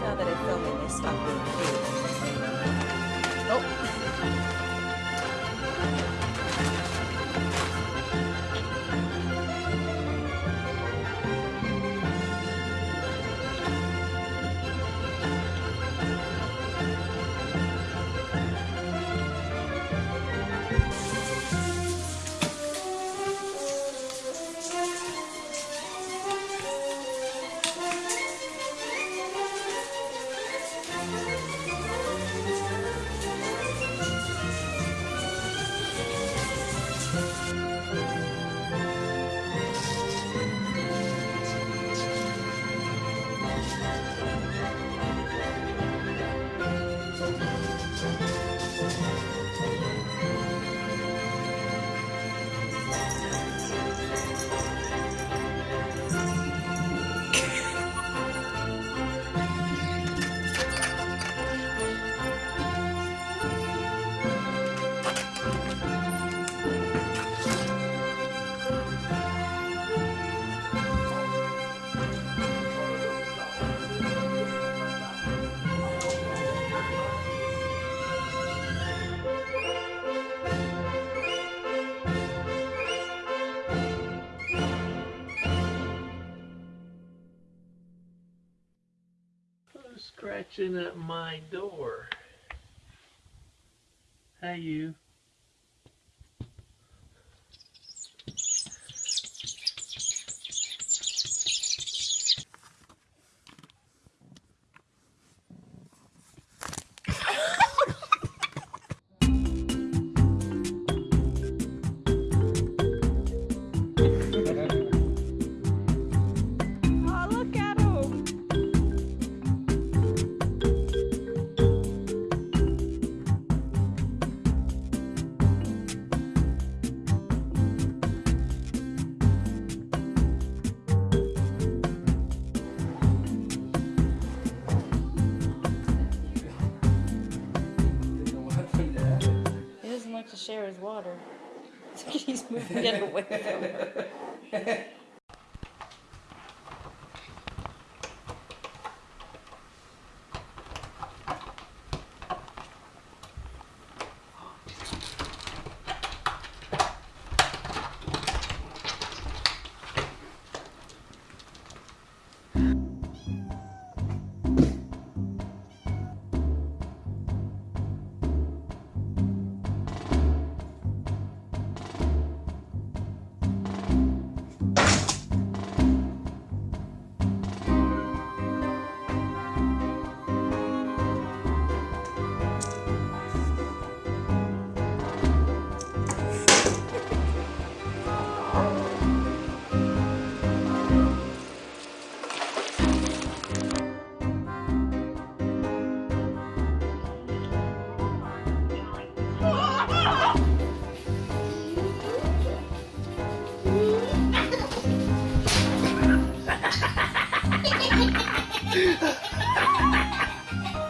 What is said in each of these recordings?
Now that I'm filming, they stop being cute. Oh. Scratching at my door? Hey, you. Share his water. He's moving it away from him.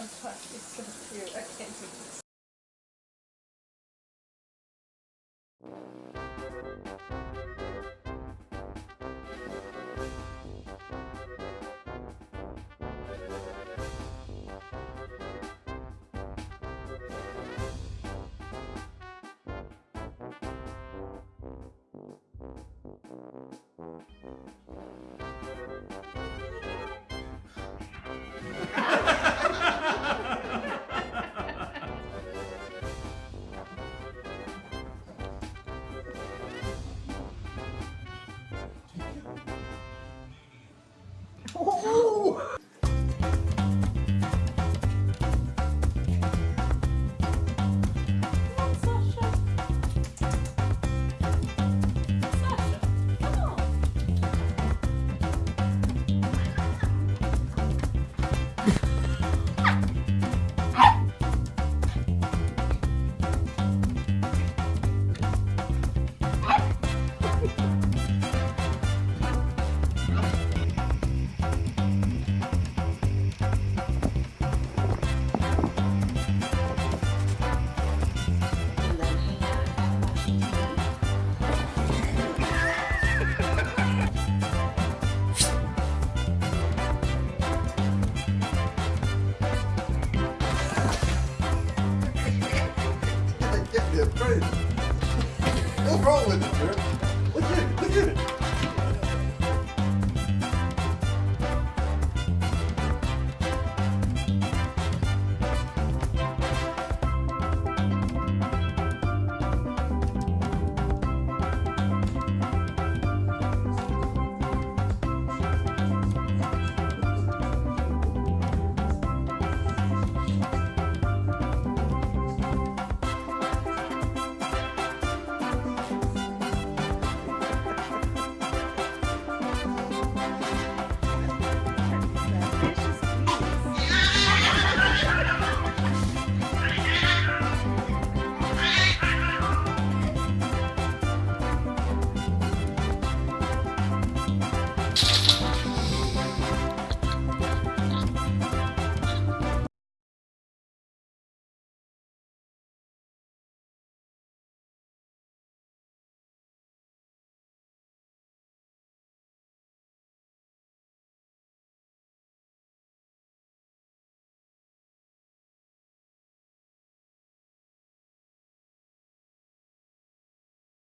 my gosh, it's so cute. I can't do this. wrong with it, man. Look at it, look at it.